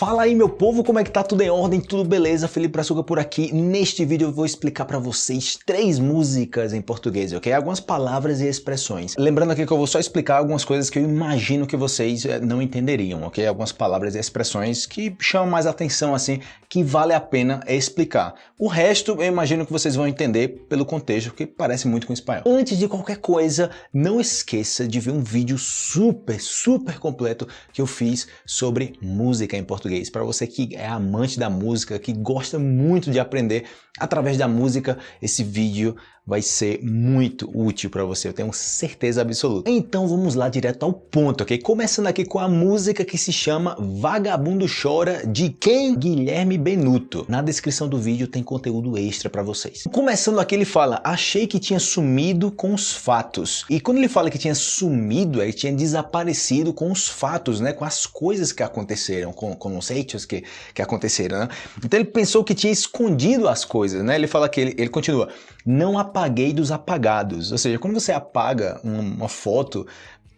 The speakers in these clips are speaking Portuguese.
Fala aí meu povo, como é que tá? Tudo em ordem? Tudo beleza? Felipe Brazuca por aqui. Neste vídeo eu vou explicar para vocês três músicas em português, ok? Algumas palavras e expressões. Lembrando aqui que eu vou só explicar algumas coisas que eu imagino que vocês eh, não entenderiam, ok? Algumas palavras e expressões que chamam mais atenção, assim, que vale a pena explicar. O resto eu imagino que vocês vão entender pelo contexto, que parece muito com espanhol. Antes de qualquer coisa, não esqueça de ver um vídeo super, super completo que eu fiz sobre música em português português. Para você que é amante da música, que gosta muito de aprender através da música, esse vídeo vai ser muito útil para você, eu tenho certeza absoluta. Então vamos lá direto ao ponto, ok? Começando aqui com a música que se chama Vagabundo Chora, de quem? Guilherme Benuto. Na descrição do vídeo tem conteúdo extra para vocês. Começando aqui ele fala, achei que tinha sumido com os fatos. E quando ele fala que tinha sumido, ele tinha desaparecido com os fatos, né? Com as coisas que aconteceram, com, com os hechos que, que aconteceram. Né? Então ele pensou que tinha escondido as coisas, né? Ele fala que ele, ele continua, não apaguei dos apagados. Ou seja, quando você apaga uma, foto,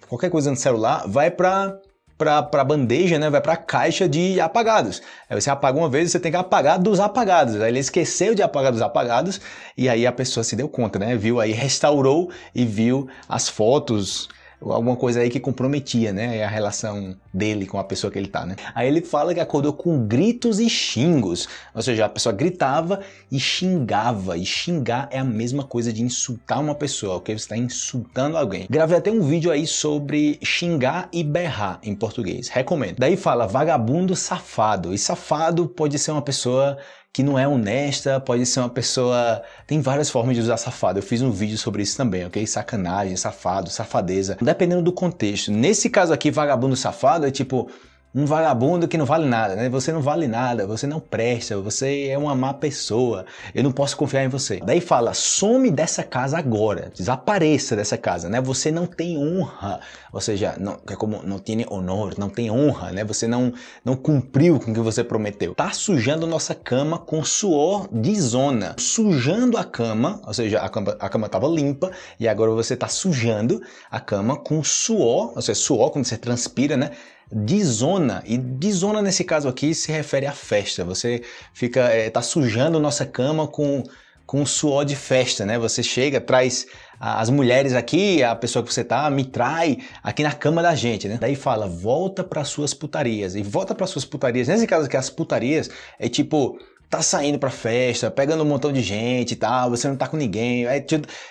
qualquer coisa no celular, vai para para bandeja, né? vai para a caixa de apagados. Aí você apaga uma vez, você tem que apagar dos apagados. Aí ele esqueceu de apagar dos apagados e aí a pessoa se deu conta, né? Viu aí, restaurou e viu as fotos, alguma coisa aí que comprometia, né, a relação dele com a pessoa que ele tá, né. Aí ele fala que acordou com gritos e xingos, ou seja, a pessoa gritava e xingava, e xingar é a mesma coisa de insultar uma pessoa, ok? Você está insultando alguém. Gravei até um vídeo aí sobre xingar e berrar em português, recomendo. Daí fala vagabundo safado, e safado pode ser uma pessoa que não é honesta, pode ser uma pessoa... Tem várias formas de usar safado, eu fiz um vídeo sobre isso também, ok? Sacanagem, safado, safadeza, dependendo do contexto. Nesse caso aqui, vagabundo safado é tipo um vagabundo que não vale nada, né? Você não vale nada, você não presta, você é uma má pessoa, eu não posso confiar em você. Daí fala, some dessa casa agora, desapareça dessa casa, né? Você não tem honra, ou seja, não, é como não tem honor, não tem honra, né? Você não, não cumpriu com o que você prometeu. Tá sujando nossa cama com suor de zona, sujando a cama, ou seja, a cama, a cama tava limpa e agora você tá sujando a cama com suor, ou seja, suor quando você transpira, né? De zona, e de zona nesse caso aqui se refere à festa, você fica, é, tá sujando nossa cama com, com suor de festa, né? Você chega, traz as mulheres aqui, a pessoa que você tá, me trai aqui na cama da gente, né? Daí fala, volta para suas putarias, e volta para suas putarias, nesse caso aqui as putarias é tipo, tá saindo pra festa, pegando um montão de gente e tal, você não tá com ninguém, é,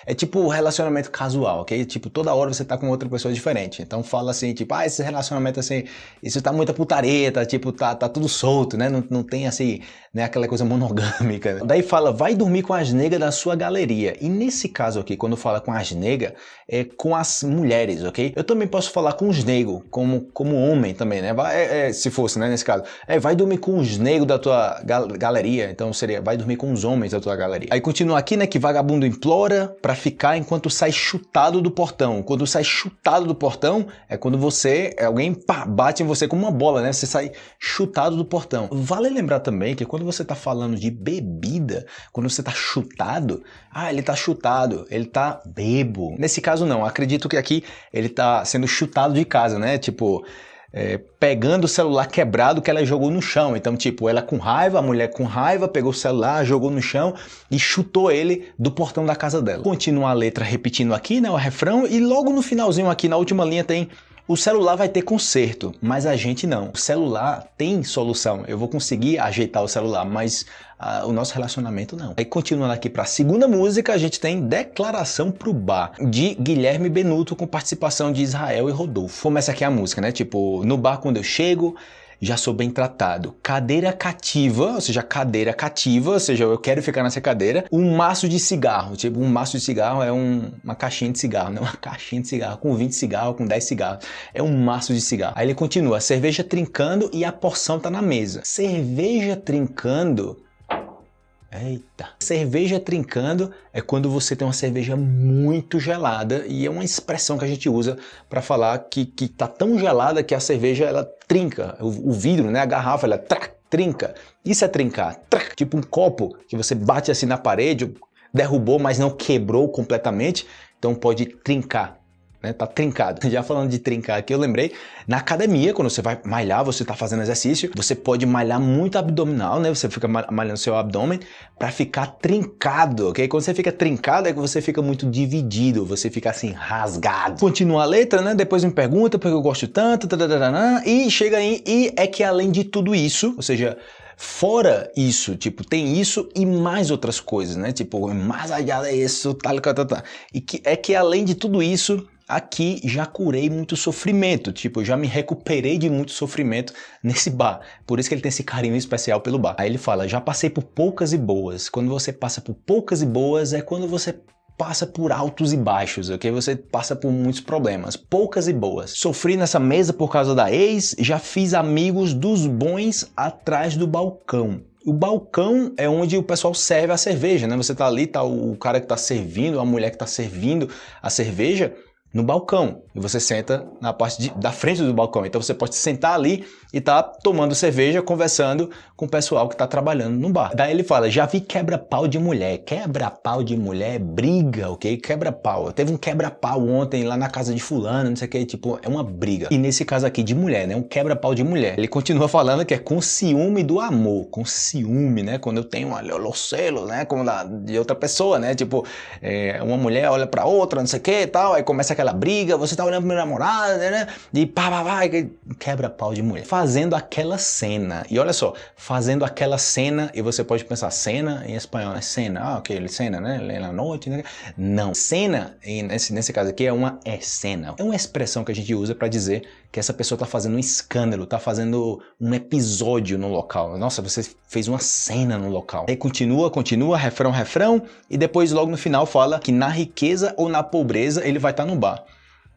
é tipo relacionamento casual, ok? Tipo, toda hora você tá com outra pessoa diferente. Então fala assim, tipo, ah, esse relacionamento assim, isso tá muita putareta, tipo, tá, tá tudo solto, né? Não, não tem assim, né, aquela coisa monogâmica. Né? Daí fala, vai dormir com as negas da sua galeria. E nesse caso aqui, quando fala com as negas, é com as mulheres, ok? Eu também posso falar com os negros, como, como homem também, né? Vai, é, é, se fosse, né, nesse caso. É, vai dormir com os negros da tua gal galeria galeria, então seria vai dormir com os homens da tua galeria. Aí continua aqui, né, que vagabundo implora para ficar enquanto sai chutado do portão. Quando sai chutado do portão é quando você, alguém pá, bate em você com uma bola, né, você sai chutado do portão. Vale lembrar também que quando você tá falando de bebida, quando você tá chutado, ah, ele tá chutado, ele tá bebo. Nesse caso não, acredito que aqui ele tá sendo chutado de casa, né, tipo é, pegando o celular quebrado que ela jogou no chão. Então, tipo, ela com raiva, a mulher com raiva, pegou o celular, jogou no chão e chutou ele do portão da casa dela. Continua a letra repetindo aqui, né, o refrão, e logo no finalzinho aqui, na última linha, tem o celular vai ter conserto, mas a gente não. O celular tem solução, eu vou conseguir ajeitar o celular, mas uh, o nosso relacionamento não. Aí continuando aqui para a segunda música, a gente tem Declaração pro Bar, de Guilherme Benuto, com participação de Israel e Rodolfo. Começa aqui a música, né? Tipo, no bar quando eu chego, já sou bem tratado. Cadeira cativa, ou seja, cadeira cativa, ou seja, eu quero ficar nessa cadeira. Um maço de cigarro, tipo, um maço de cigarro é um, uma caixinha de cigarro, não uma caixinha de cigarro, com 20 cigarros, com 10 cigarros. É um maço de cigarro. Aí ele continua, cerveja trincando e a porção tá na mesa. Cerveja trincando Eita! Cerveja trincando é quando você tem uma cerveja muito gelada e é uma expressão que a gente usa para falar que, que tá tão gelada que a cerveja ela trinca, o, o vidro, né, a garrafa, ela trac, trinca. Isso é trincar, tipo um copo que você bate assim na parede, derrubou, mas não quebrou completamente, então pode trincar. Né? Tá trincado. Já falando de trincar aqui, eu lembrei, na academia, quando você vai malhar, você tá fazendo exercício, você pode malhar muito abdominal, né? Você fica malhando seu abdômen para ficar trincado, ok? Quando você fica trincado é que você fica muito dividido, você fica assim, rasgado. Continua a letra, né? Depois me pergunta porque eu gosto tanto, e chega aí, e é que além de tudo isso, ou seja, Fora isso, tipo, tem isso e mais outras coisas, né? Tipo, mais allá disso, tal, tal, tal, tal. E que é que além de tudo isso, aqui já curei muito sofrimento, tipo, já me recuperei de muito sofrimento nesse bar. Por isso que ele tem esse carinho especial pelo bar. Aí ele fala, já passei por poucas e boas. Quando você passa por poucas e boas é quando você passa por altos e baixos, ok? Você passa por muitos problemas, poucas e boas. Sofri nessa mesa por causa da ex, já fiz amigos dos bons atrás do balcão. O balcão é onde o pessoal serve a cerveja, né? Você tá ali, tá o cara que tá servindo, a mulher que tá servindo a cerveja, no balcão e você senta na parte de, da frente do balcão. Então você pode sentar ali e tá tomando cerveja, conversando com o pessoal que está trabalhando no bar. Daí ele fala, já vi quebra-pau de mulher. Quebra-pau de mulher, briga, ok? Quebra-pau. Teve um quebra-pau ontem lá na casa de fulano, não sei o que, tipo, é uma briga. E nesse caso aqui de mulher, né? Um quebra-pau de mulher. Ele continua falando que é com ciúme do amor, com ciúme, né? Quando eu tenho um celo, né? Como da, de outra pessoa, né? Tipo, é, uma mulher olha para outra, não sei o que e tal, aí começa aquela briga, você tá olhando pra minha namorada, né? E pá, pá, pá, quebra-pau de mulher. Fazendo aquela cena. E olha só, fazendo aquela cena, e você pode pensar, cena em espanhol, é cena, ah, ok, cena, né? Na noite, né? Não. Cena, nesse, nesse caso aqui, é uma cena. É uma expressão que a gente usa para dizer que essa pessoa tá fazendo um escândalo, tá fazendo um episódio no local. Nossa, você fez uma cena no local. Aí continua, continua, refrão, refrão, e depois logo no final fala que na riqueza ou na pobreza ele vai estar tá no bar.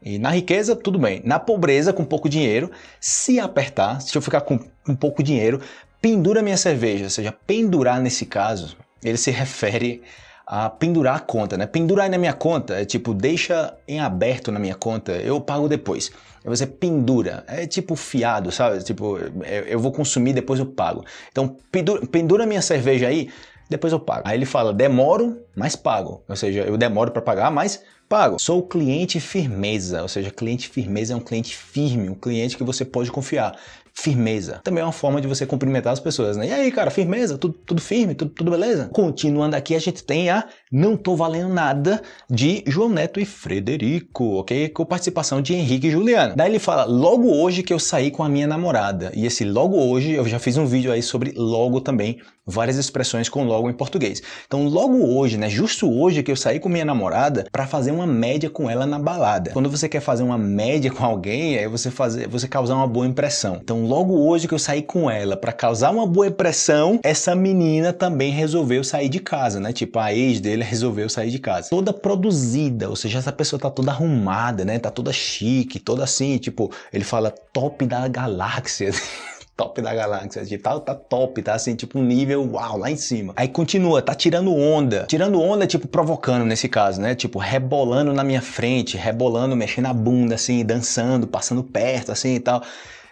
E na riqueza, tudo bem. Na pobreza, com pouco dinheiro, se apertar, se eu ficar com, com pouco dinheiro, pendura minha cerveja. Ou seja, pendurar nesse caso, ele se refere a pendurar a conta, né? Pendurar na minha conta é tipo, deixa em aberto na minha conta, eu pago depois. Aí você pendura, é tipo fiado, sabe? Tipo, eu vou consumir, depois eu pago. Então, pendura, pendura minha cerveja aí, depois eu pago. Aí ele fala, demoro, mas pago. Ou seja, eu demoro para pagar, mas pago. Sou cliente firmeza, ou seja, cliente firmeza é um cliente firme, um cliente que você pode confiar firmeza. Também é uma forma de você cumprimentar as pessoas, né? E aí, cara, firmeza? Tudo, tudo firme? Tudo, tudo beleza? Continuando aqui, a gente tem a Não Tô Valendo Nada de João Neto e Frederico, ok? Com participação de Henrique e Juliana. Daí ele fala, logo hoje que eu saí com a minha namorada. E esse logo hoje, eu já fiz um vídeo aí sobre logo também, várias expressões com logo em português. Então logo hoje, né, justo hoje que eu saí com minha namorada para fazer uma média com ela na balada. Quando você quer fazer uma média com alguém, aí você fazer, você causar uma boa impressão. Então logo hoje que eu saí com ela para causar uma boa impressão, essa menina também resolveu sair de casa, né? Tipo, a ex dele resolveu sair de casa. Toda produzida, ou seja, essa pessoa tá toda arrumada, né? Tá toda chique, toda assim, tipo, ele fala top da galáxia. top da galáxia, de tal, tá top, tá assim, tipo um nível, uau, lá em cima. Aí continua, tá tirando onda. Tirando onda, tipo, provocando nesse caso, né? Tipo, rebolando na minha frente, rebolando, mexendo a bunda, assim, dançando, passando perto, assim e tal.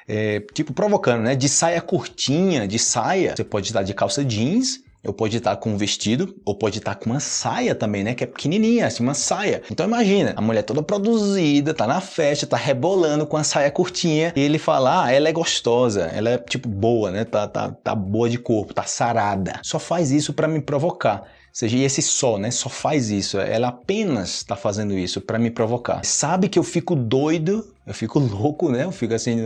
É, tipo, provocando, né? De saia curtinha, de saia, você pode estar de calça jeans, eu pode estar com um vestido, ou pode estar com uma saia também, né? Que é pequenininha, assim, uma saia. Então imagina, a mulher toda produzida, tá na festa, tá rebolando com a saia curtinha, e ele fala, ah, ela é gostosa, ela é, tipo, boa, né? Tá, tá, tá boa de corpo, tá sarada. Só faz isso para me provocar seja, e esse só, né, só faz isso, ela apenas está fazendo isso para me provocar. Sabe que eu fico doido, eu fico louco, né, eu fico assim,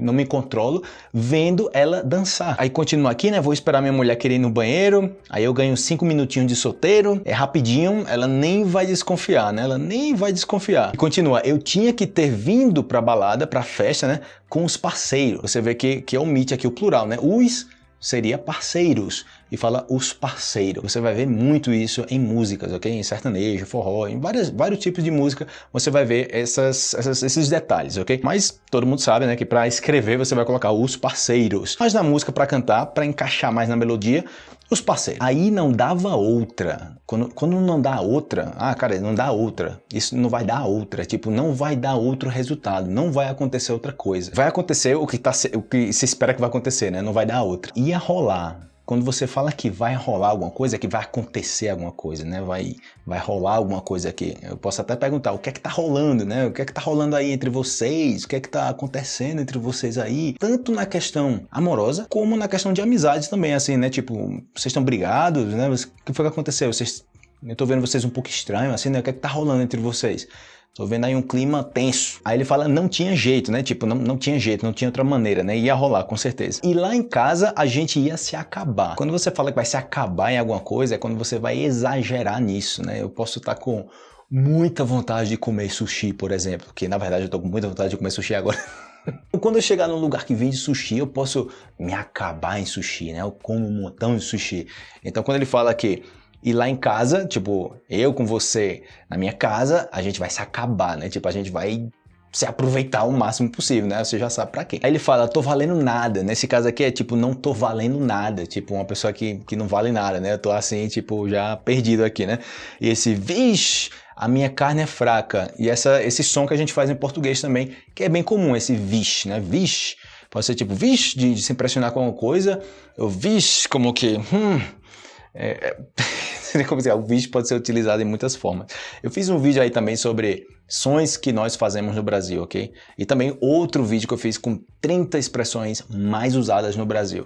não me controlo, vendo ela dançar. Aí continua aqui, né, vou esperar minha mulher querer ir no banheiro, aí eu ganho cinco minutinhos de solteiro, é rapidinho, ela nem vai desconfiar, né, ela nem vai desconfiar. E continua, eu tinha que ter vindo pra balada, pra festa, né, com os parceiros. Você vê que, que omite aqui o plural, né, os seria parceiros e fala os parceiros. Você vai ver muito isso em músicas, ok? Em sertanejo, forró, em várias, vários tipos de música você vai ver essas, essas, esses detalhes, ok? Mas todo mundo sabe, né, que para escrever você vai colocar os parceiros. Mas na música para cantar, para encaixar mais na melodia, os parceiros. Aí não dava outra. Quando, quando não dá outra, ah, cara, não dá outra. Isso não vai dar outra. Tipo, não vai dar outro resultado. Não vai acontecer outra coisa. Vai acontecer o que, tá, o que se espera que vai acontecer, né? Não vai dar outra. Ia rolar quando você fala que vai rolar alguma coisa, que vai acontecer alguma coisa, né? Vai, vai rolar alguma coisa aqui. Eu posso até perguntar, o que é que tá rolando, né? O que é que tá rolando aí entre vocês? O que é que tá acontecendo entre vocês aí? Tanto na questão amorosa, como na questão de amizades também, assim, né? Tipo, vocês estão brigados, né? O que foi que aconteceu? Vocês... Eu tô vendo vocês um pouco estranho, assim, né? O que é que tá rolando entre vocês? Tô vendo aí um clima tenso. Aí ele fala, não tinha jeito, né? Tipo, não, não tinha jeito, não tinha outra maneira, né? Ia rolar, com certeza. E lá em casa, a gente ia se acabar. Quando você fala que vai se acabar em alguma coisa, é quando você vai exagerar nisso, né? Eu posso estar com muita vontade de comer sushi, por exemplo, que na verdade eu tô com muita vontade de comer sushi agora. Quando eu chegar num lugar que vende sushi, eu posso me acabar em sushi, né? Eu como um montão de sushi. Então quando ele fala que e lá em casa, tipo, eu com você na minha casa, a gente vai se acabar, né? Tipo, a gente vai se aproveitar o máximo possível, né? Você já sabe pra quê. Aí ele fala, tô valendo nada. Nesse caso aqui é tipo, não tô valendo nada. Tipo, uma pessoa que, que não vale nada, né? Eu tô assim, tipo, já perdido aqui, né? E esse, vixe, a minha carne é fraca. E essa, esse som que a gente faz em português também, que é bem comum, esse vixe, né? Vixe. Pode ser tipo, vixe, de, de se impressionar com alguma coisa. Ou vixe, como que, hum... É, é como dizer, o vídeo pode ser utilizado em muitas formas. Eu fiz um vídeo aí também sobre sons que nós fazemos no Brasil, ok? E também outro vídeo que eu fiz com 30 expressões mais usadas no Brasil.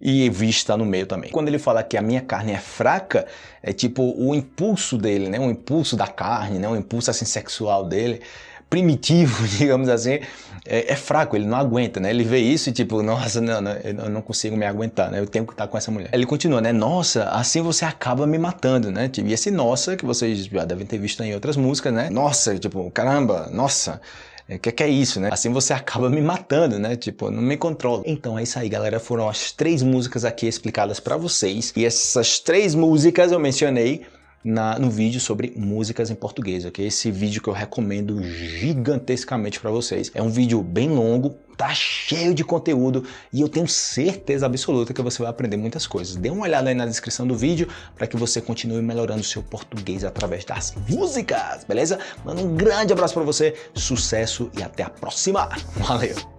E vista no meio também. Quando ele fala que a minha carne é fraca, é tipo o impulso dele, né? O impulso da carne, né? O impulso assim sexual dele primitivo, digamos assim, é, é, fraco, ele não aguenta, né? Ele vê isso e tipo, nossa, não, não, eu não consigo me aguentar, né? Eu tenho que estar com essa mulher. Ele continua, né? Nossa, assim você acaba me matando, né? Tipo, e esse nossa, que vocês já devem ter visto em outras músicas, né? Nossa, tipo, caramba, nossa. O é, que, que, é isso, né? Assim você acaba me matando, né? Tipo, não me controlo. Então é isso aí, galera. Foram as três músicas aqui explicadas para vocês. E essas três músicas eu mencionei na, no vídeo sobre músicas em português, ok? Esse vídeo que eu recomendo gigantescamente para vocês. É um vídeo bem longo, tá cheio de conteúdo e eu tenho certeza absoluta que você vai aprender muitas coisas. Dê uma olhada aí na descrição do vídeo para que você continue melhorando seu português através das músicas, beleza? Mano, um grande abraço para você, sucesso e até a próxima. Valeu!